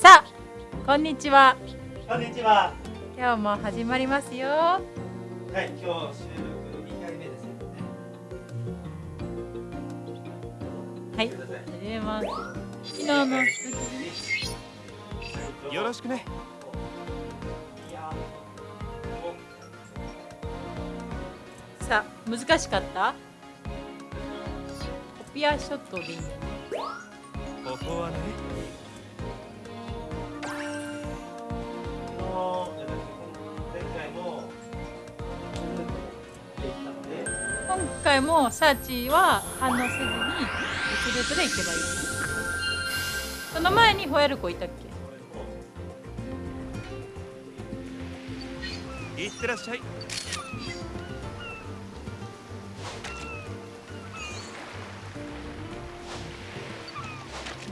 さあこんにちは。こんにちは。今日も始まりますよ。ははい、今日収録2回目ですね。い始めます。昨日の続きよろしくね。いやさあ難しかった？コピアショットでいいんだね。ここはね回もサーチは反応せずにルートで行けばいい。その前にホヤルコいたっけ？いってらっしゃい。ま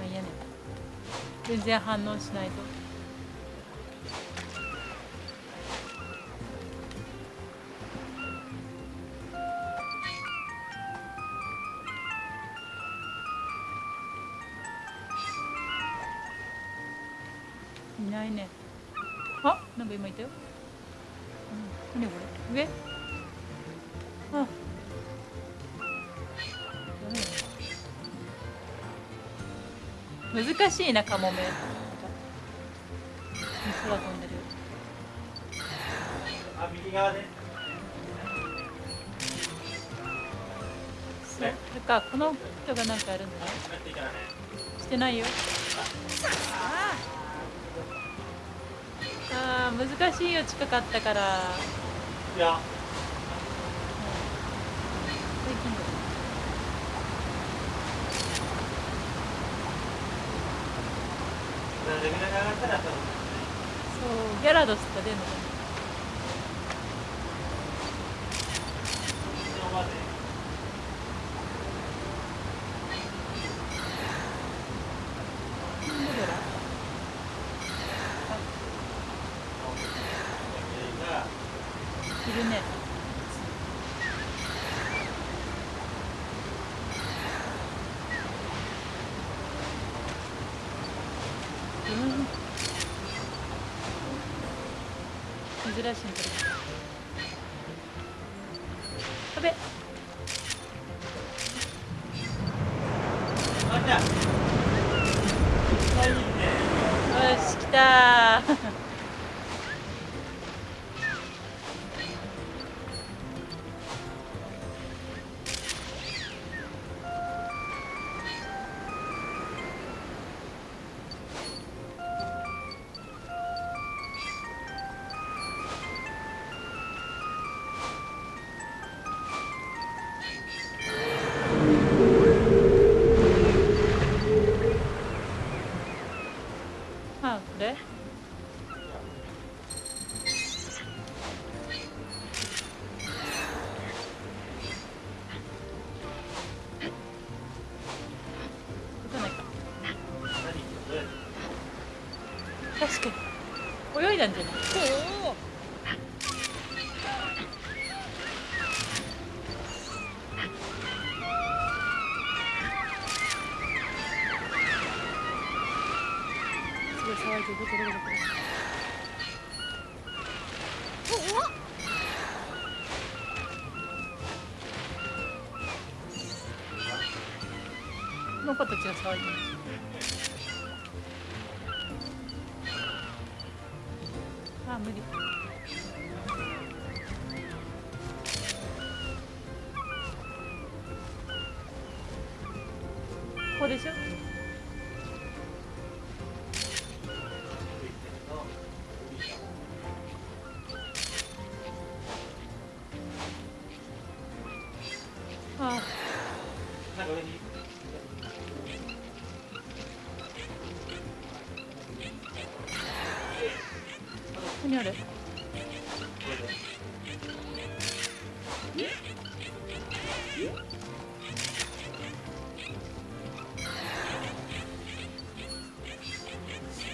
あいいやね。全然反応しないとしいなカモメ空飛んでるあ、右側で。それかこの人がなんかやるんだ？ね。してないよ。あー。難しいよ。近かったから。いや、最近だレベルが上がったら多分そうギャラドスとか出るのかな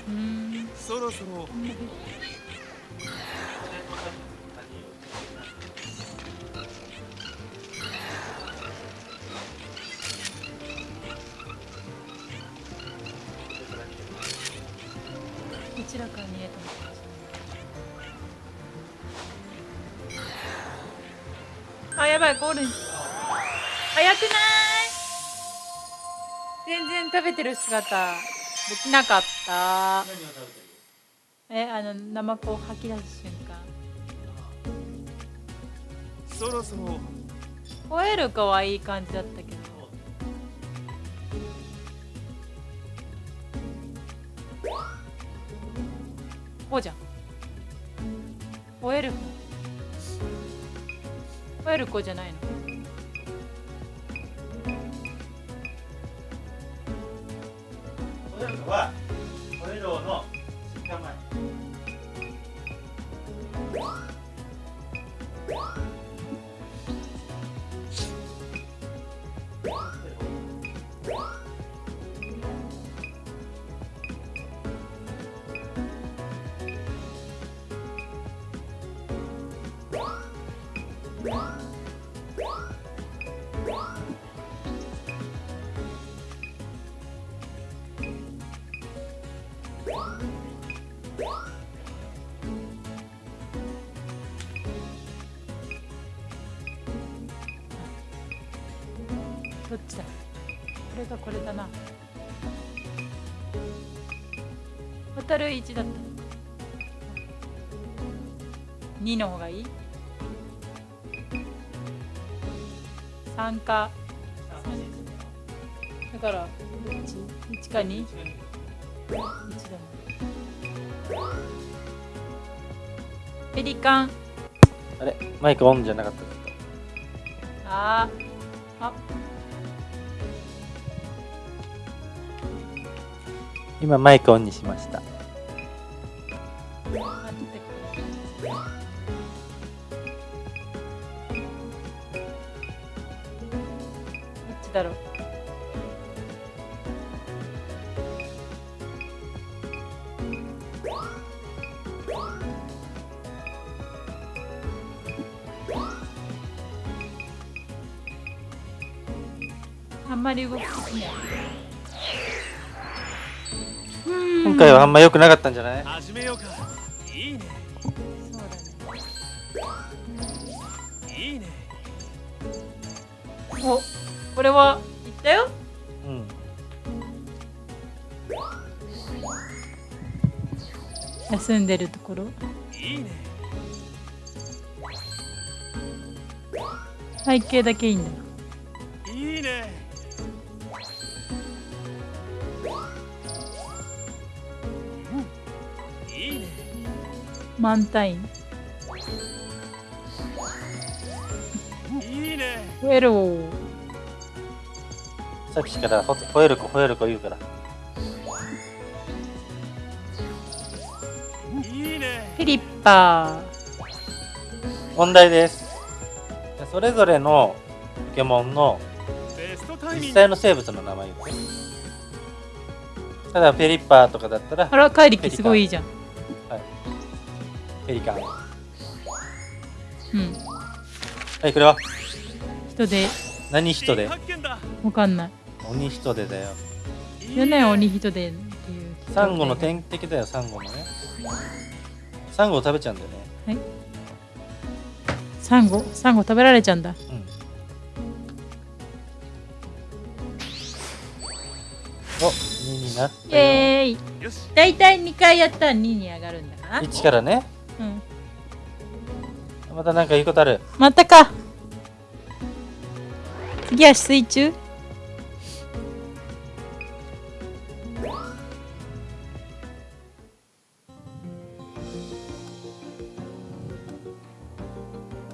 うん。そろそろ。ちらから逃げてますあやばいゴールに。食べてる姿できなかった。えあのナマコを吐き出す瞬間。そろそろ。吠えるかはいい感じだったけど。こうじゃん。吠える方吠える子じゃないのどっちだ。これがこれだな。渡る1だった。2の方がいい。3か。だから1 1か 2? 1だもん。ペリカン。あれ？マイクオンじゃなかった。あー。あ今マイクオンにしました。ま良くなかったんじゃない？始めようか。いいね。そうだね。いいね。おこれは言ったよ？うん。休んでるところ？いいね。背景だけいいんだ満タイン。いいね。ウェローさっきからほ吠える子吠える子言うから。いいね。フィリッパ問題です。それぞれのポケモンの実際の生物の名前言ってただペリッパーとかだったらーあら怪力すごいいいじゃんペリカ。うん。いこれは？人で。何人で？わかんない。鬼人でだよ。いいよね鬼人でっていう。サンゴの天敵だよサンゴのね。サンゴを食べちゃうんだよね。サンゴ？サンゴ食べられちゃうんだ。うん。お2になっイたよ。エーイ。よし。だいたい2回やったら2に上がるんだかな。1からね。うんまたなんか言うことある？またか。次は水中？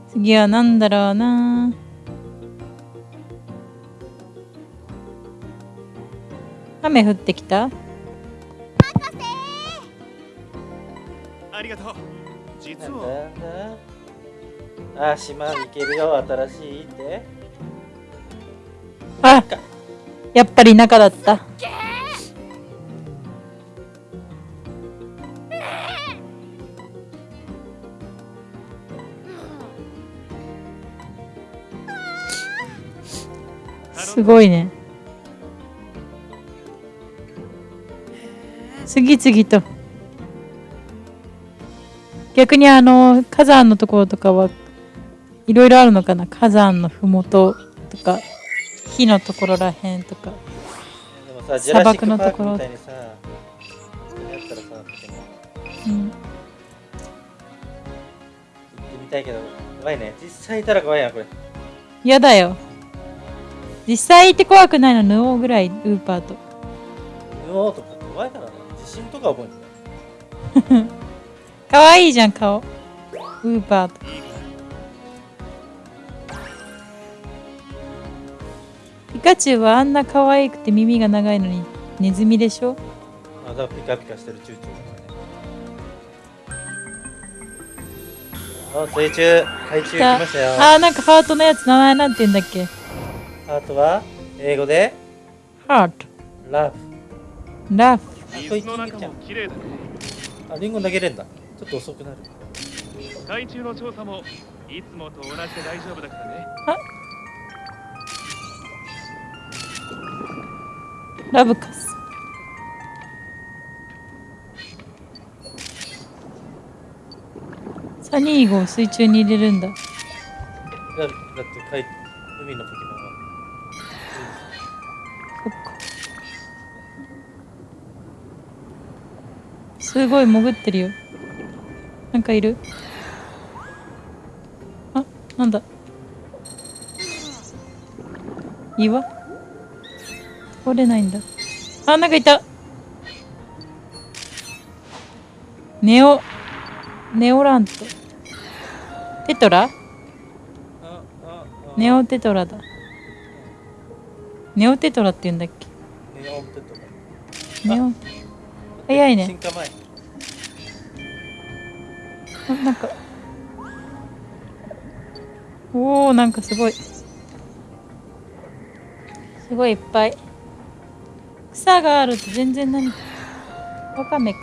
次は何だろうな。雨降ってきた？ありがとう。実はあ島に行けるよ新しいって。あやっぱり中だった。すごいね。次々と。逆にあの火山のところとかはいろいろあるのかな？火山のふもととか火のところらへんとか砂漠のところうん行ってみたいけど、怖いね。実際いたら怖いな、これ。嫌だよ実際行って怖くないのヌオーぐらいウーパーとうおーとか怖いからね。地震とか覚えんだよ。可愛いじゃん顔ウーパーとカチュウはあんな可愛くて耳が長いのにネズミでしょ？あ、だピカピカしてるチューチューだからね。あ、水中、海中来ましたよ。あーなんかハートのやつ名前なんて言うんだっけ？あとは、英語で、ハートラブ。ラフ水の中も綺麗だねあ、リンゴ投げれんだ。ちょっと遅くなる。海中の調査もいつもと同じで大丈夫だからねラブカス。サニーゴを水中に入れるんだ。だだって海、海のポケモンは。そっか。すごい潜ってるよ。なんかいる？あなんだ？岩？通れないんだ。あなんかいた。ネオネオラントテトラ？ネオテトラだ。ネオテトラって言うんだっけ？ネオンテトネオ？早いね。進化前。あなんか。おおなんかすごい。すごいいっぱい草があると全然何？わかめか。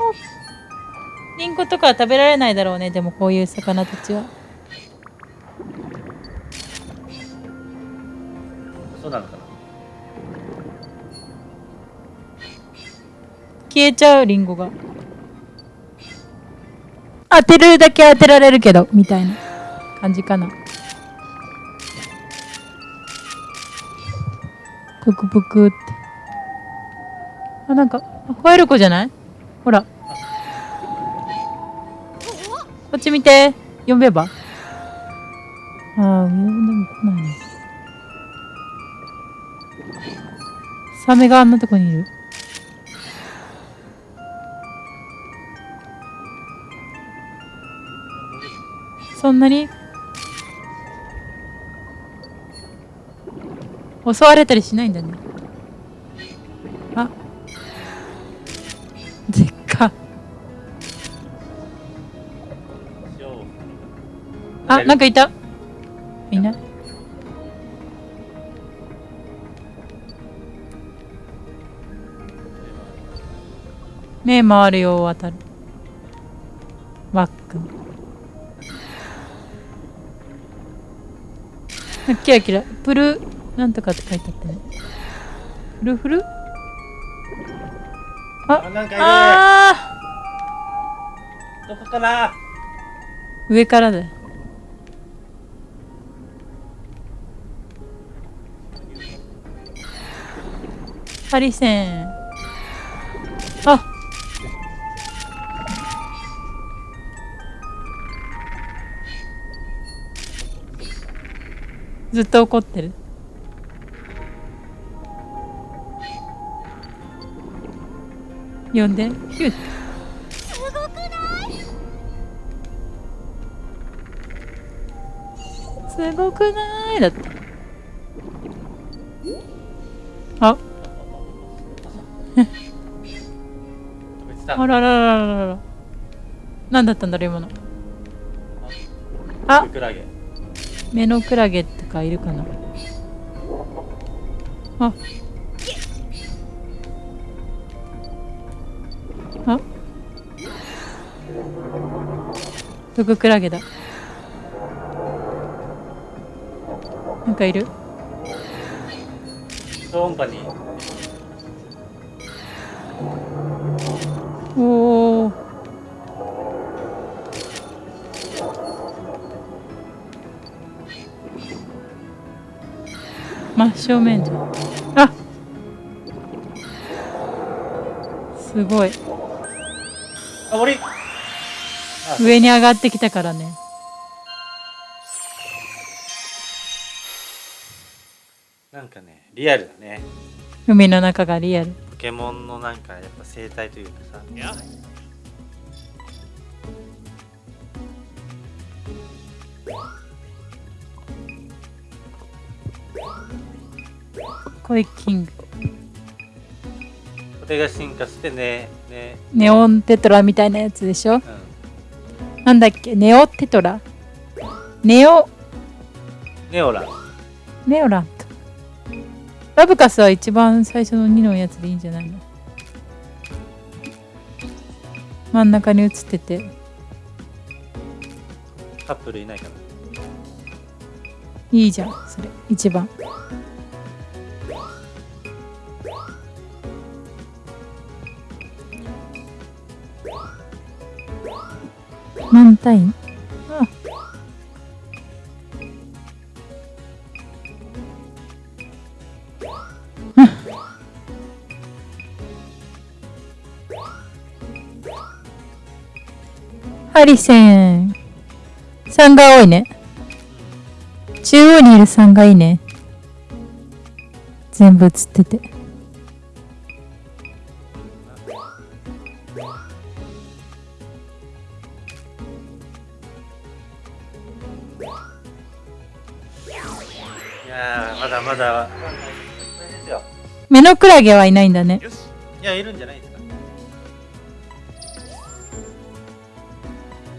おリンゴとかは食べられないだろうねでもこういう魚たちは。そうなのかな。消えちゃうリンゴが。当てるだけ当てられるけどみたいな感じかなぷくぷくって。あなんかあホエルコじゃない？ほら。こっち見て。呼べば。ああ呼んでも来ないね。サメがあんなとこにいる。そんなに？襲われたりしないんだね。あ。でっか。あなんかいた。いない。目回るよ渡る。ワック。ンあキラキラ。プルなんとかって書いてあったね。フルフル？あ、なんかいる。あどこかな？ー。上からだ。よハリセン。あ。ずっと怒ってる呼んで。ヒュッ。すごくない？だって。あ。あらららららら。何だったんだろう今の。あ。クラゲ。目のクラゲとかいるかな。ああ毒クラゲだ。なんかいる？おお真正面じゃん。あすごい。あ森上に上がってきたからね。なんかねリアルだね。海の中がリアル。ポケモンのなんかやっぱ生態というかさ。コイキング。これが進化してねね。ネオンテトラみたいなやつでしょ？うんなんだっけ？ネオテトラ？ネオ？ネオラネオラントラブカスは一番最初の2のやつでいいんじゃないの？真ん中に映ってて。カップルいないかいいじゃんそれ。一番満タインあハリセン。3が多いね。中央にいる3がいいね。全部映ってて。まだ。目のクラゲはいないんだね。よし。いやいるんじゃないですか。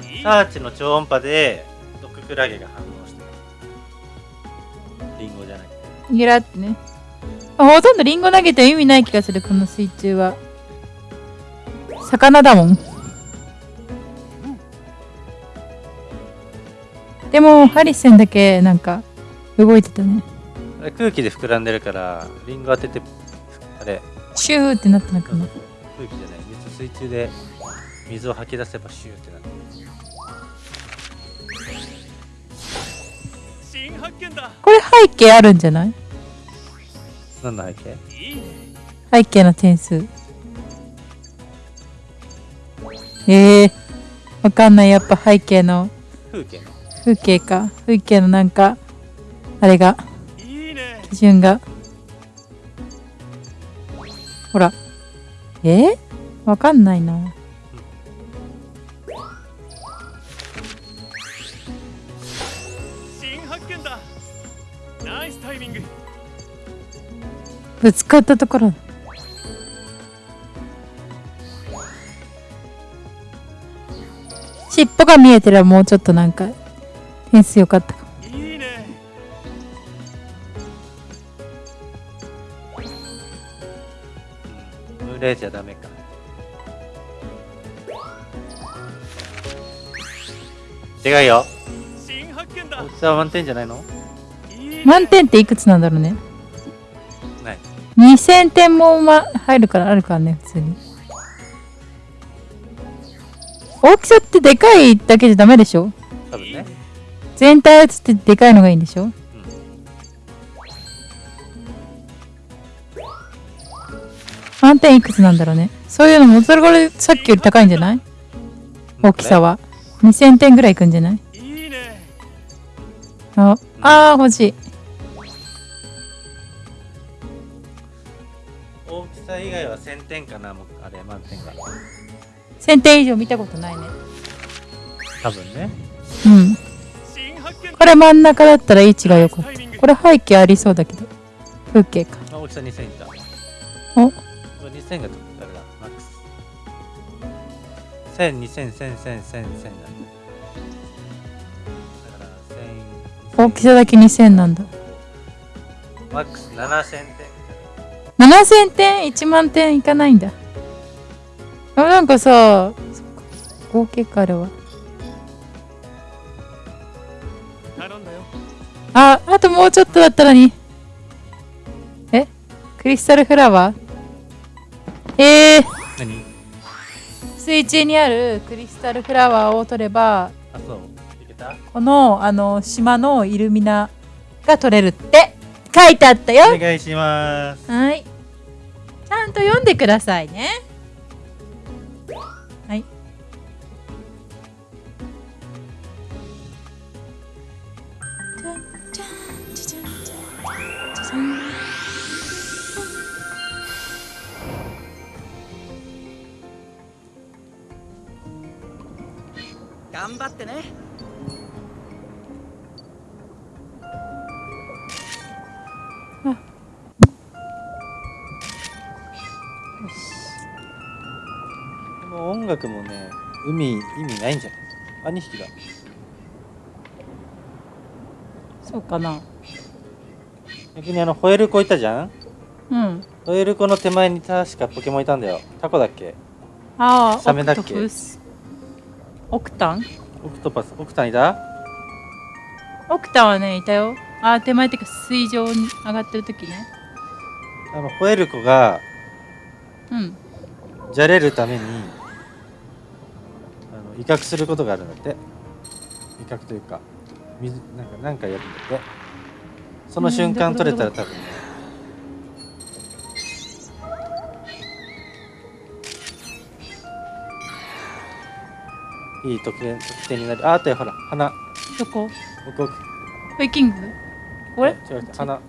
いい。サーチの超音波で毒クラゲが反応してリンゴじゃなくてギラってね。あほとんどリンゴ投げても意味ない気がするこの水中は。魚だもん。でもハリセンだけなんか動いてたね空気で膨らんでるからリンゴ当ててあれ。シューってなったのかな空気じゃない。水水中で水を吐き出せばシューってなる。新発見だ。これ背景あるんじゃない？何の背景？いいね背景の点数。ええー、わかんない。やっぱ背景の。風景の。風景か。風景のなんかあれが基準が。ほら。え？ー、わかんないな。新発見だ。ナイスタイミング。ぶつかったところ。尻尾が見えてればもうちょっとなんか。点数良かったかうん群れじゃダメか。違うよ。新発見だ。大きさは満点じゃないの？満点っていくつなんだろうね。ない。2000点も、ま、入るからあるからね普通に。大きさってでかいだけじゃダメでしょ？多分ね。全体映ってでかいのがいいんでしょ？満点いくつなんだろうね。そういうのもそれこれさっきより高いんじゃない？大きさは。2000点ぐらいいくんじゃない？ああー欲しい。大きさ以外は1000点かなもうあれ満点が1000点以上見たことないね。多分ね。うん。これ真ん中だったら位置が良かったこれ背景ありそうだけど。風景か。あ大きさ2000いった。お？1000がどあれだ。マックス1000、2000、1000、1000、1000、1000だだから1000大きさだけ2000なんだマックス7000点7000点1万点いかないんだあなんかさ合計かあるわああともうちょっとだったのにえクリスタルフラワーえー、何？水中にあるクリスタルフラワーを取ればあそう。いけた？このあの島のイルミナが取れるって書いてあったよ。お願いします。はい。ちゃんと読んでくださいね頑張ってね。よし。この音楽もね海意味ないんじゃない？あ2匹だ。そうかな。逆にあのホエルコいたじゃん？うん。ホエルコの手前に確かポケモンいたんだよ。タコだっけ？ああサメだっけ？オクタンオクトパスオクタンいた？オクタンはねいたよ。あー手前っていうか水上に上がってる時ね。あのホエルコがうん。じゃれるためにあの威嚇することがあるんだって。威嚇というか水なんかなんかやるんだって。その瞬間うん取れたら多分ねいい得点得点になる。ああったよほら花どこ？奥奥ウェイキング？これ違う違う花で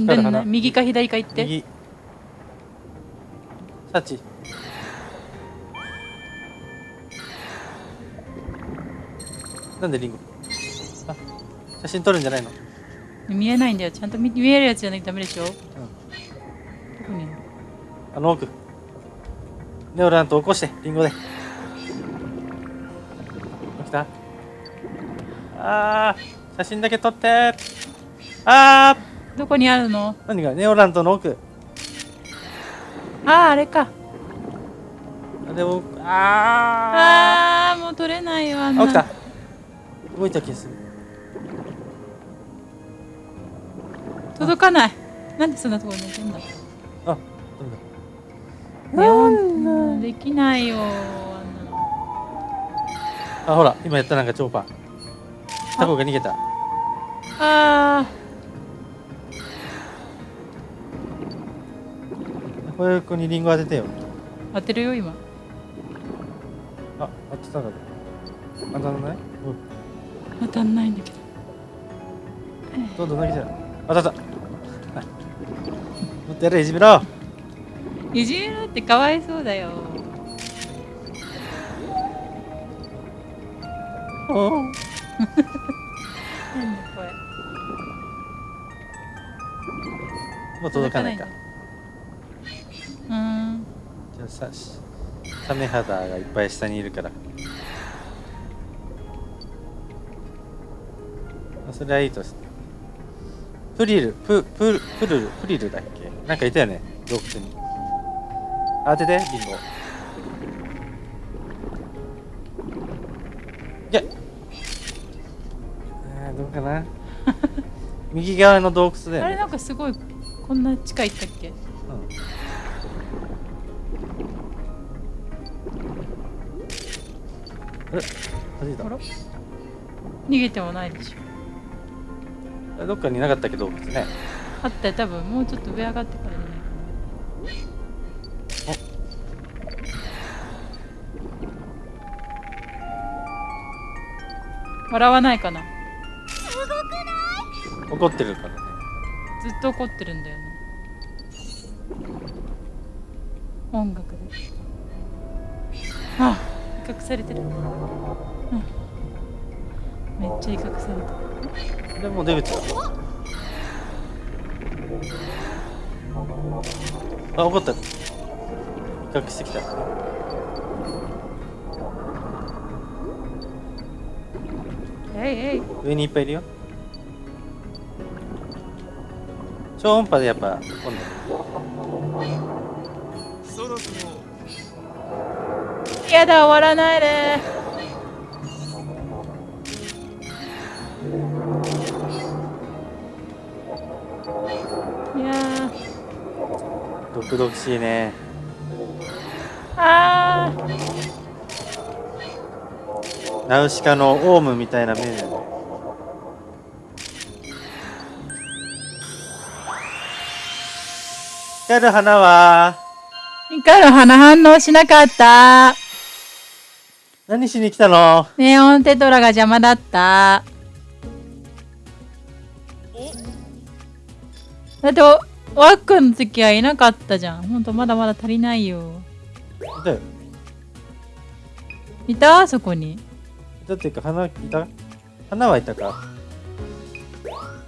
光る花右か左か行って。右。サチ。なんでリンゴ？あ写真撮るんじゃないの？見えないんだよ。ちゃんと見見えるやつじゃないとダメでしょ、どこにいる？のあの奥。ネオラント起こして。リンゴであー写真だけ撮って。あどこにあるの？ー何が？ネオラントの奥。あああれか。あでもああーもう取れないよあんーあ起きた。な動いた気がする。届かない。なんでそんなところに寝てんだ？あダメだ。ネオンできないよあんなの。あほら今やったなんか超パータコが逃げた。あこういう子にリンゴ当ててよ。ー当てるよ今。あ当てたんだ当たらない？当たんないんだけど。うんどんどん投げちゃう。当たった。はい。もっとやれいじめろ。いじめろってかわいそうだよ。おなんだこれもう届かないかうーん。じゃあさしサメ肌がいっぱい下にいるから。あそれはいいと。してプリル。プププルル。プリルだっけ？なんかいたよね。洞窟に。当ててリンゴ。いけかな右側の洞窟だよね。あれなんかすごいこんな近いったっけ？うん。あれ？弾いた？逃げてもないでしょ。あどっかにいなかったっけ？洞窟ね。あったよ。多分もうちょっと上上がってからじゃない笑わないかな？怒ってるからね。ずっと怒ってるんだよね。音楽で。あ威嚇されてる、うん、めっちゃ威嚇されてる。でもう出口。だあ怒った。威嚇してきた。えいえい。上にいっぱいいるよ超音波でやっぱ今そろそろやだ終わらないで。いや毒々しいね。あー。ナウシカのオウムみたいな目で光る花は？光る花反応しなかった。何しに来たの？ネオンテトラが邪魔だった。だって、ワックの時はいなかったじゃん。ほんと、まだまだ足りないよ。だよいた？そこに。だっていうか花いた？花はいたか？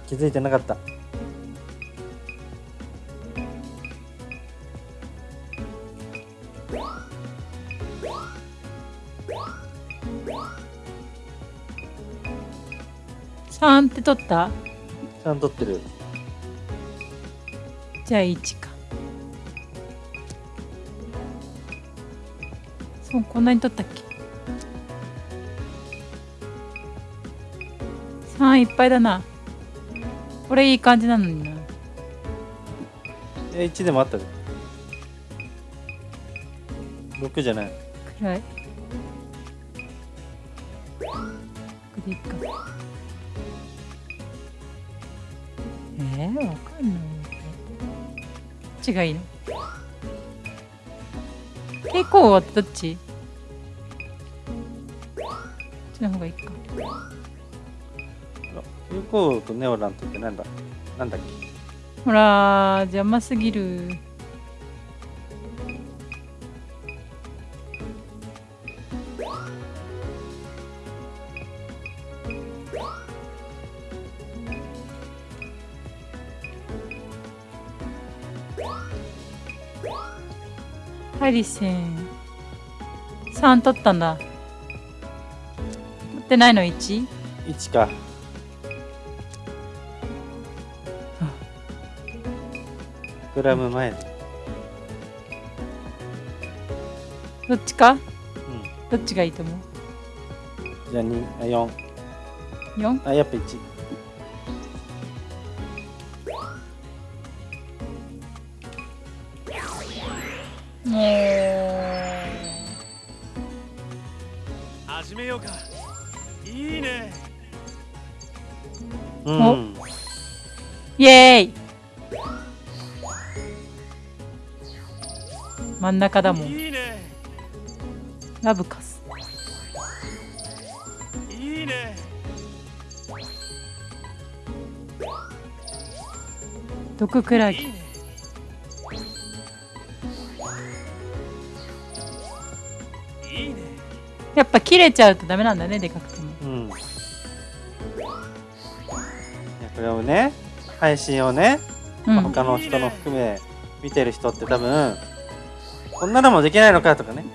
気づいてなかった3って取った？ちゃんと撮ってるじゃあ1か。そう、こんなに取ったっけ ?3 いっぱいだな。これいい感じなのにな。え1でもあったで6じゃない暗い。これでいいか。えー、わかんない。どっちがいいの？蛍光はどっち？こっちの方がいいか。有効とネオラントってなんだ？なんだっけ？ほら、邪魔すぎる。ハリセン。3取ったんだ。取ってないの？1? 1かグラム前でどっちか？うんどっちがいいと思う？じゃあ2あ4 ?4? あやっぱ1ん中だもん。いいね。ラブカス。いいね。毒クラゲ。いいね。いいね。やっぱ切れちゃうとダメなんだねでかくても。うん。いやこれをね配信をね、うん。他の人の含め見てる人って多分こんなのもできないのかとかね。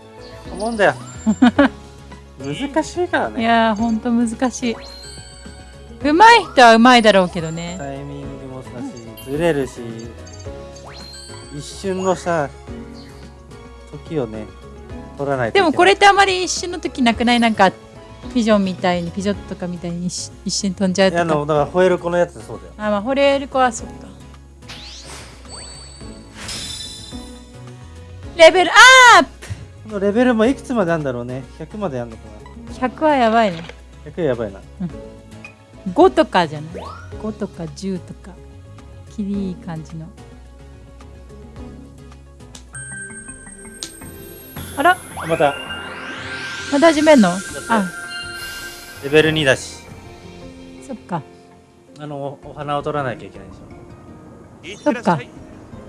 思うんだよ。難しいからいねやーほんと難しい。上手い人は上手いだろうけどね。タイミングもだしずれるし一瞬のさ時をね取らないとでもこれってあまり一瞬の時なくない？なんかピジョンみたいにピジョットとかみたいに一一瞬飛んじゃういやあとかのだからホエールコのやつそうだよ。あまあホレールコはそっかレベルアッこのレベルもいくつまであるんだろうね。100までやんのかプ !100 はやばいね。な100やばいな。5とかじゃない。5とか10とか。きりいい感じの。あら。あまた。また始めんの？あ。レベル2だし。そっか。あのおお花を取らなきゃいけないでしょ。いってらっしゃい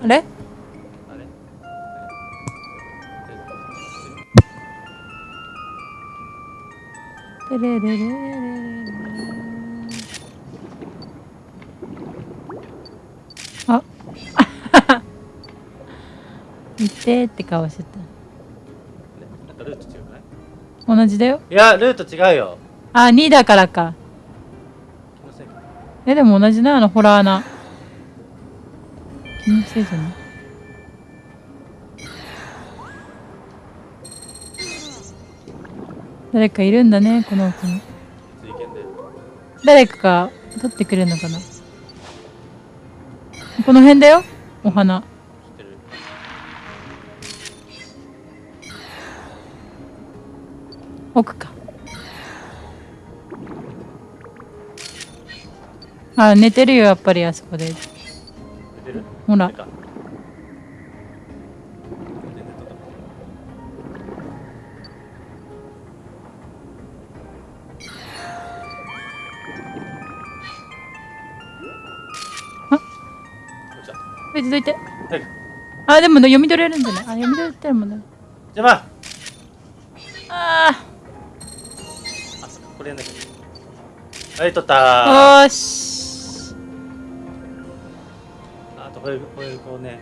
あれ？レレレレレレあ見てって顔してなんかルート違うかい同じだよいやルート違うよあ2だからか気のせいかえでも同じなあのホラー穴気のせいじゃない誰かいるんだねこの奥に誰かが取ってくれるのかな。この辺だよお花。奥か。あ寝てるよやっぱりあそこで。ほら。あでも読み取れるんじゃないあ読み取れてるもんね邪魔ああそっかこれやんなきゃはい撮ったあおーしあとこれこれこうね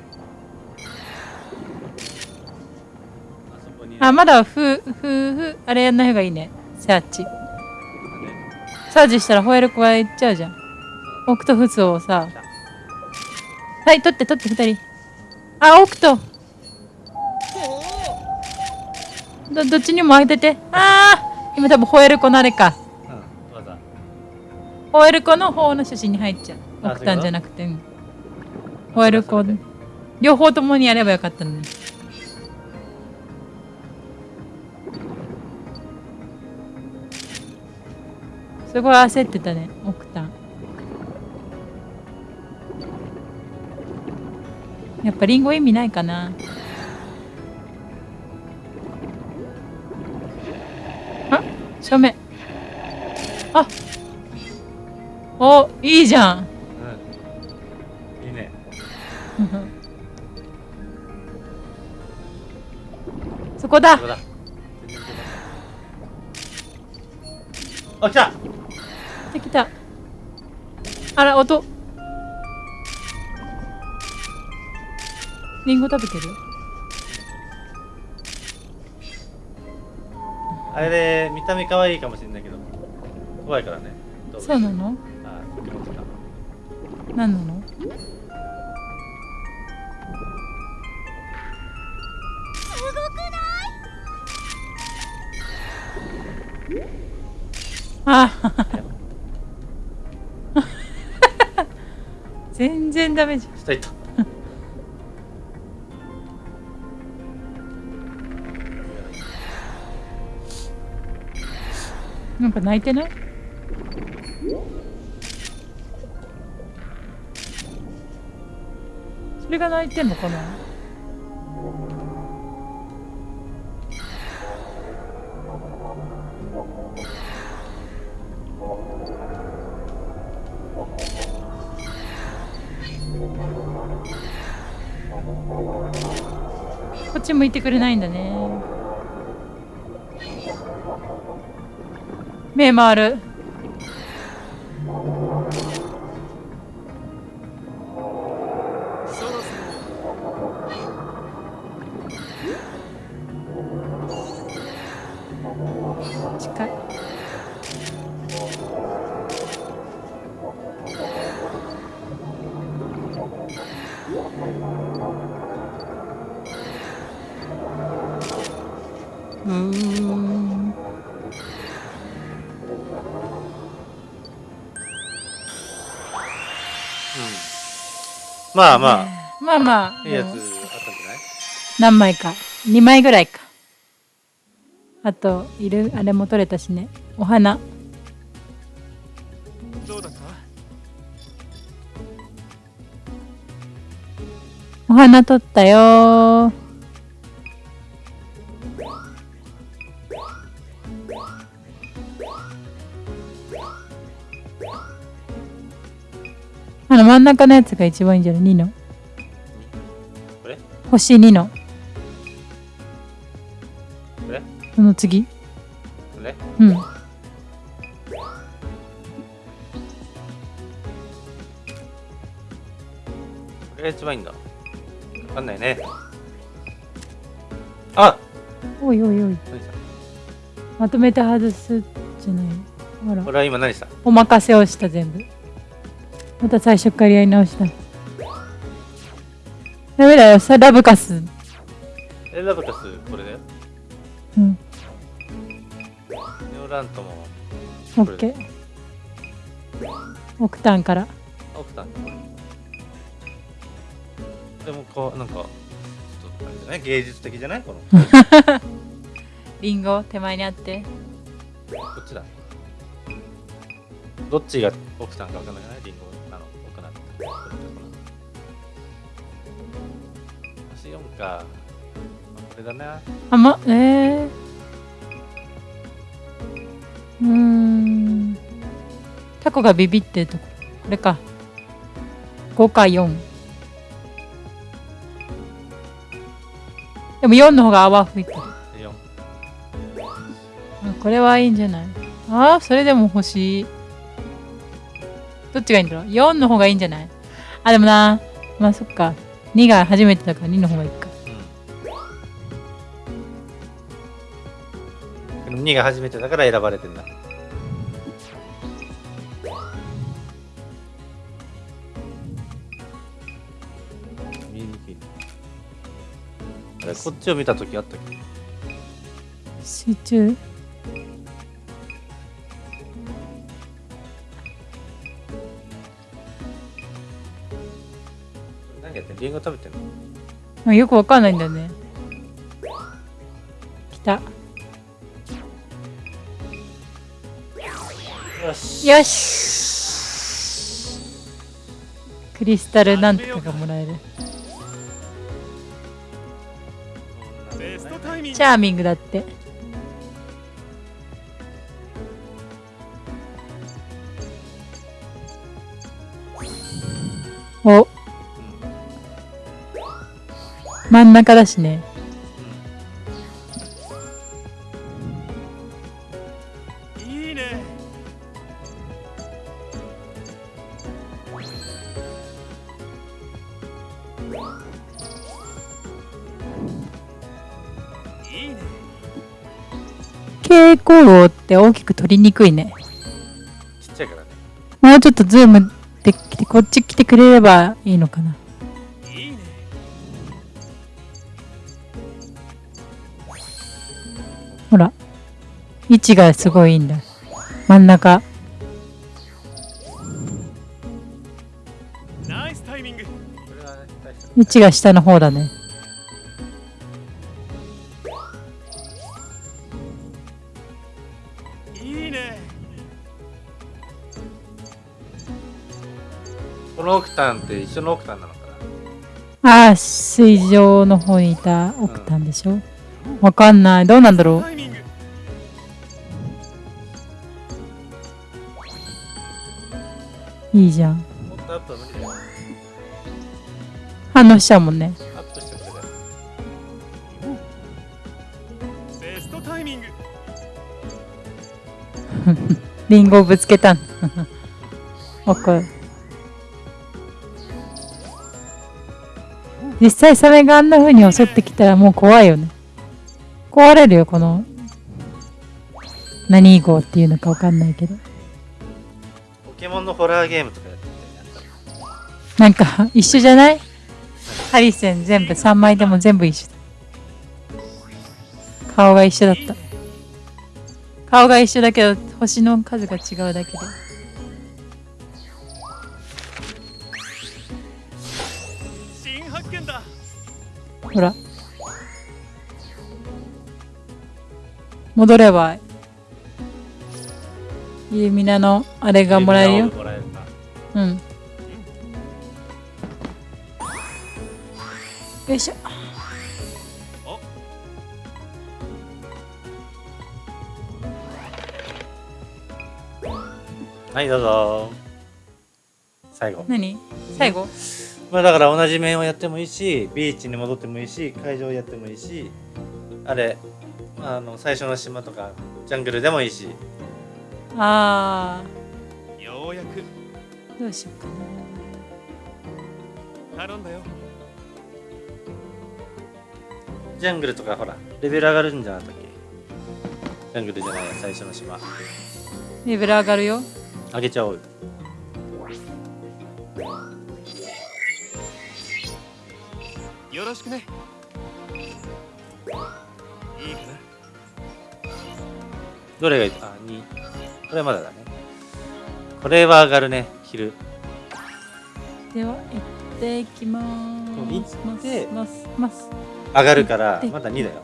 あそこにあまだふふふあれやんない方がいいねサーチねサーチしたらホエールコが行っちゃうじゃんオクトフスをさはい取って取って二人あオクトどどっちにも当てて。ああ今多分ホエールコのあれか。うんわざホエールコの方の写真に入っちゃう。あオクタンじゃなくて。うんホエールコ。両方ともにやればよかったのに。すごい焦ってたねオクタやっぱリンゴ意味ないかな。あ正面。あおいいじゃん。うん。いいね。そこだ。あ来た。できた。あら音リンゴ食べてるあれで見た目可愛いかもしれないけど怖いからね。そうなの？あポケモンとか何なの？あ。全然ダメじゃん。下行ったなんか泣いてない？それが泣いてんのかな？こっち向いてくれないんだね。目回る。まあままあまあ。あいいやつあったんじゃない？何枚か。2枚ぐらいか。あといるあれも取れたしね。お花。どうだった？お花取ったよ中のやつが一番いいんじゃない？2のこれ？星2のこれ？その次。これ？うん。これが一番いいんだ。わかんないね。あ！おいおいおい。まとめて外すじゃない。ほら。俺は今何した？お任せをした全部また最初からやり直した。ダメだよさラブカス。えラブカスこれだようん。ネオラントも。オッケー。オクタンから。オクタン。でもこうなんかちょっとあれじゃない？芸術的じゃない？この。リンゴ手前にあって。こっちだ。どっちがオクタンか分かんない？リンゴがかこれだな。あまえー、うーん。タコがビビってるとこ。これか。5か4でも4の方が泡吹いてる4あこれはいいんじゃない？ああそれでも欲しい。どっちがいいんだろう？4の方がいいんじゃない？あでもな。まあそっか2が初めてだから2の方がいいか。うん。2が初めてだから選ばれてんだ。見えにくいねあれこっちを見た時あったっけ？集中？食べてんの？あよくわかんないんだよね。来た。よし。よし。クリスタルなんとかがもらえる。チャーミングだってん中だしね。い蛍光炉って大きく取りにくいね。ちっちゃいからね。もうちょっとズームできてこっち来てくれればいいのかな位置がすごいいいんだ。真ん中。ナイスタイミング。これはね大した位置が下の方だね。いいね。このオクタンって一緒のオクタンなのかああ水上の方にいたオクタンでしょ？わかんない。どうなんだろう？いいじゃん。なもっとアップは無理だよ反応しちゃうもんね。アップしてくれベストタイミング。リンゴをぶつけたんわかる実際サメがあんな風に襲ってきたらもう怖いよね。壊れるよこの。何号っていうのかわかんないけど。ポケモンのホラーゲームとかやってみたいな。んか一緒じゃない？ハリセン全部3枚でも全部一緒。だ顔が一緒だった。顔が一緒だけど星の数が違うだけで。新発見だ。ほら。戻ればイルミナのあれがもらえるよ。もらえるなうん。よいしょ。はいどうぞ。最後。何？最後？まあだから同じ面をやってもいいしビーチに戻ってもいいし会場やってもいいしあれあの最初の島とかジャングルでもいいしあようやく。ーどうしようかな。頼んだよ。ジャングルとかほらレベル上がるんじゃなかったっけ？ジャングルじゃないや最初の島。レベル上がるよ。上げちゃおうよ。よろしくね。いいかな。どれがいい？あ2これまだだね。これは上がるね昼。では行っていきまーす。行ってますます。上がるからでまだ2だよ。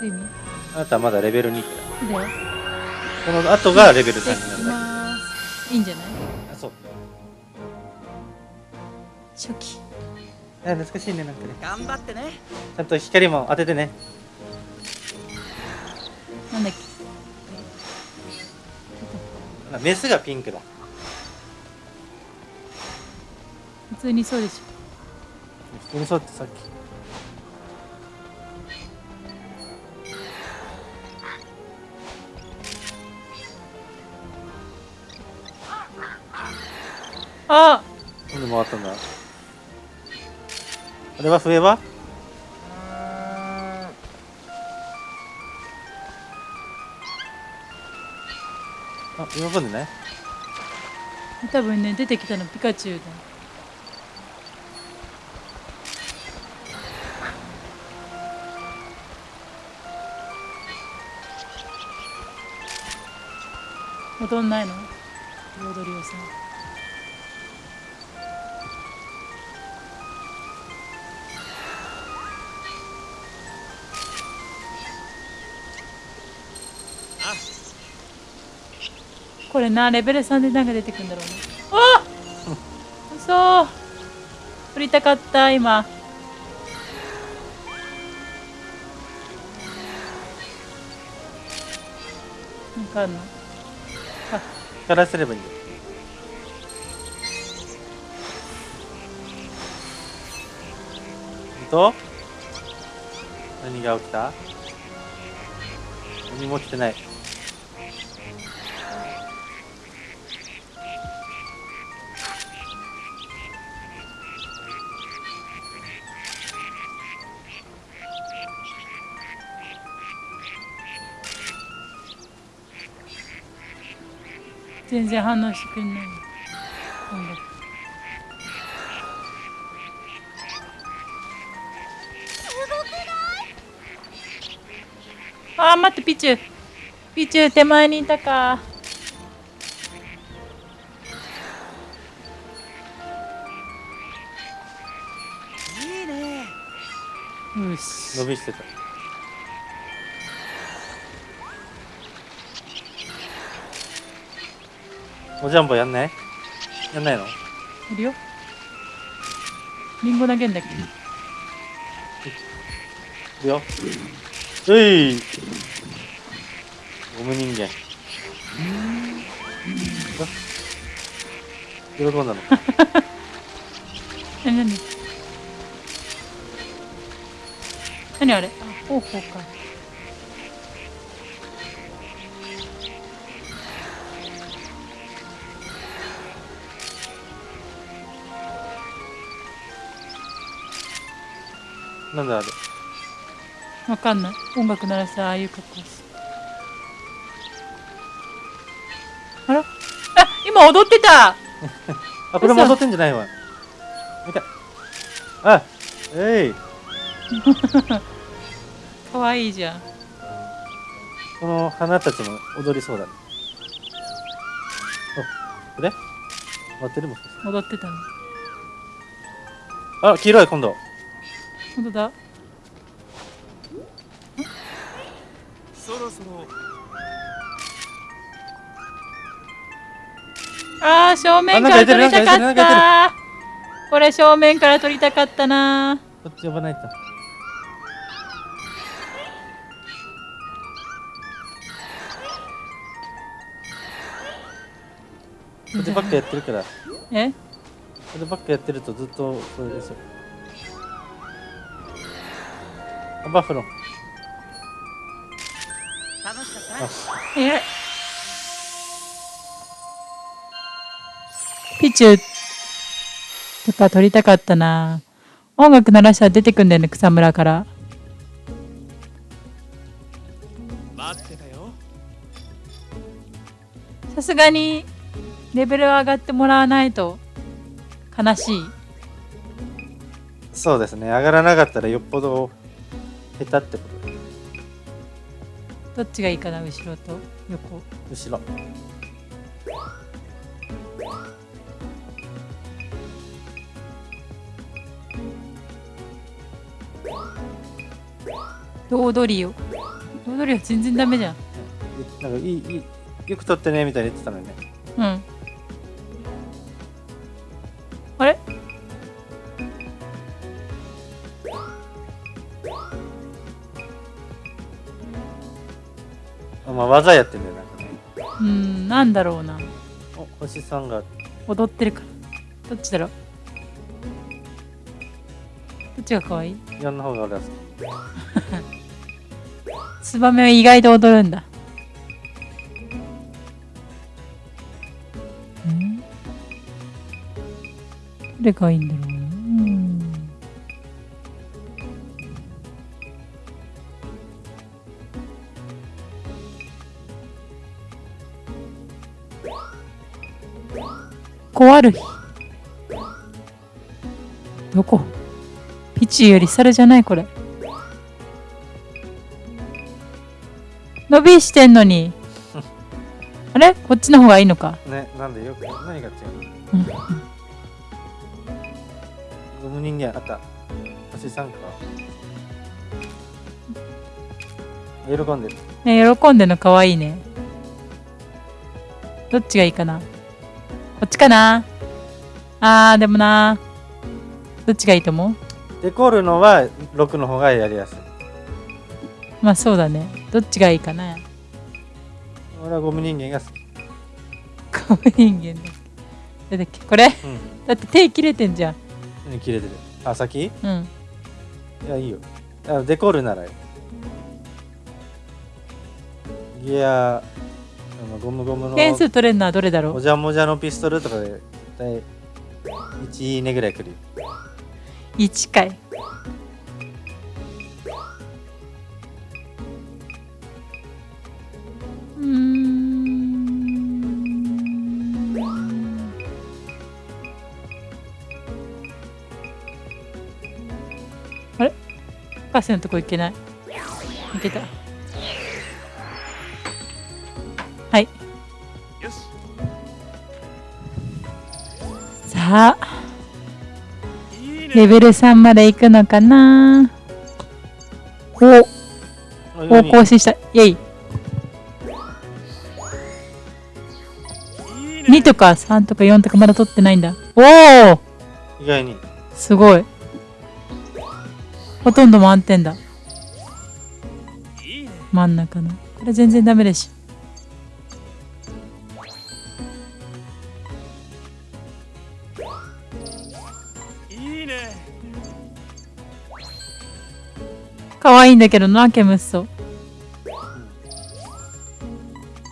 どういう意味あなたはまだレベル2ってだでこの後がレベル3行ってきになるだますいいんじゃないけあそう。初期。あ懐かしいねなんかね。頑張ってね。ちゃんと光も当ててね。なんだっけ？あメスがピンクだ。普通にそうでし普通にそうってさっき。ょあ！なんで回ったんだ？あれは笛は？あ喜んでね。多分ね出てきたのピカチュウだ。踊んないの？踊りをされなレベル3でなんか出てくるんだろうね。あ嘘！取りたかった？今。なんかあんの光らせればい。いよと何が起きた？何も起きてない。全然反応してくれない。音楽あー待ってピチュー。ピチュー手前にいたか。いいね。よし。伸びしてたおジャンボやんない？やんないの？いるよ。リンゴ投げんだっけ。いくよ。うい。ゴム人間。あ喜んだの？何何？何あれ？あ方法かなんだあれ？わかんない。音楽鳴らしたああいう格好す。あら？あ今踊ってた！あこれも踊ってんじゃない？わ見た。あえい。かわいいじゃん。この花たちも踊りそうだ。ねおこれ？待ってるもしかして。踊ってたの。あ黄色い今度本当だ。そろそろ。あー正面から撮りたかった。これ正面から撮りたかったな。こっち呼ばないと。こればっかやってるから。こえればっかやってるとずっとそれですよバッフロン楽しかったあえ？ピチューとか撮りたかったな。音楽鳴らしたら出てくんだよね草むらから。待ってたよ。さすがにレベル上がってもらわないと悲しい。そうですね。上がらなかったらよっぽど下手ってこと？でどっちがいいかな後ろと横？後ろ。ロードリオロードリオ全然ダメじゃん。なんかいいいいよく撮ってねみたいに言ってたのにね。うんまあ技やってんだよなんかね。うんなんだろうな。お星さんが。踊ってるから。どっちだろう？どっちが可愛い？4の方が俺は好 ツバメは意外と踊るんだ。ん？どれがいいんだろう？コアルヒどこ？ピチより猿じゃないこれ。伸びしてんのに。あれ？こっちの方がいいのか。きねなんでよく何が違うの？うん。ゴム人間あった。星さんか。喜んでる。ね喜んでんのかわいいね。どっちがいいかな？こっちかな？あーでもな。どっちがいいと思う？デコるのは6の方がやりやすい。まあそうだね。どっちがいいかな？俺はゴム人間が好き。ゴム人間だだってこれ？うん。だって手切れてんじゃん。何切れてる。あ先？うん。いやいいよ。あデコるならよギアあのゴムゴムの点数取れるのはどれだろう？もじゃもじゃのピストルとかで絶対1いいねぐらいくる。よ1回うーん。あれ？パスのとこ行けない。行けたさあレベル3まで行くのかな？お。あお更新した。イェイ。いいね。2とか3とか4とかまだ取ってないんだ。おお意外に。すごい。ほとんど満点だ。真ん中の。これ全然ダメでし。い可愛いんだけどなケムッソ。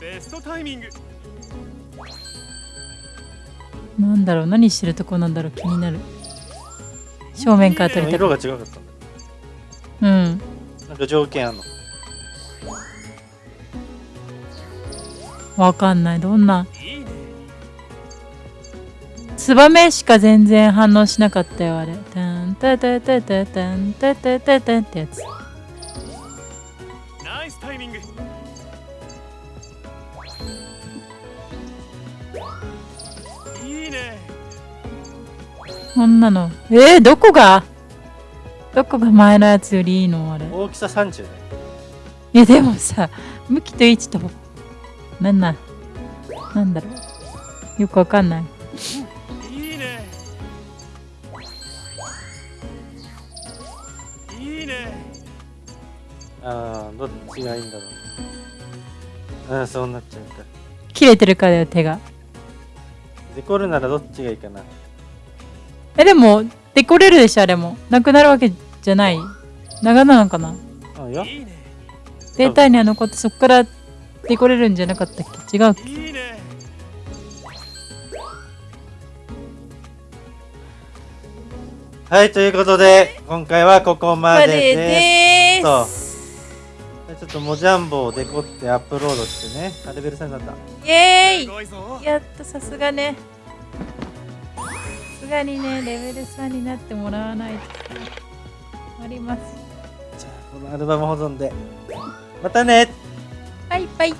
ベストタイミング。なんだろう何してるとこなんだろう気になる。正面から撮りた色くが違かった。うん。なんか条件あんの？わかんない。どんな？ツバメしか全然反応しなかったよあれ。タンタタタタタンタタタタンってやつこんなの。えー、どこが？どこが前のやつよりいいの？あれ。大きさ30ね。いやでもさ向きと位置となんなん？なんだろう？よくわかんない。いいね。いいね。ああどっちがいいんだろう。ああそうなっちゃうか切れてるからだよ手が。デコるならどっちがいいかなえでもデコれるでしょあれも。なくなるわけじゃない。長なのかな。あいや。いいねデータには残ってそっからデコれるんじゃなかったっけ？違うっけ？いいねはいということで今回はここまでです。とちょっとモジャンボをデコってアップロードしてねあレベル3になった。イエーイ。やっとさすがねがにねレベル3になってもらわないとあります。じゃあこのアルバム保存で。またね。バイバイ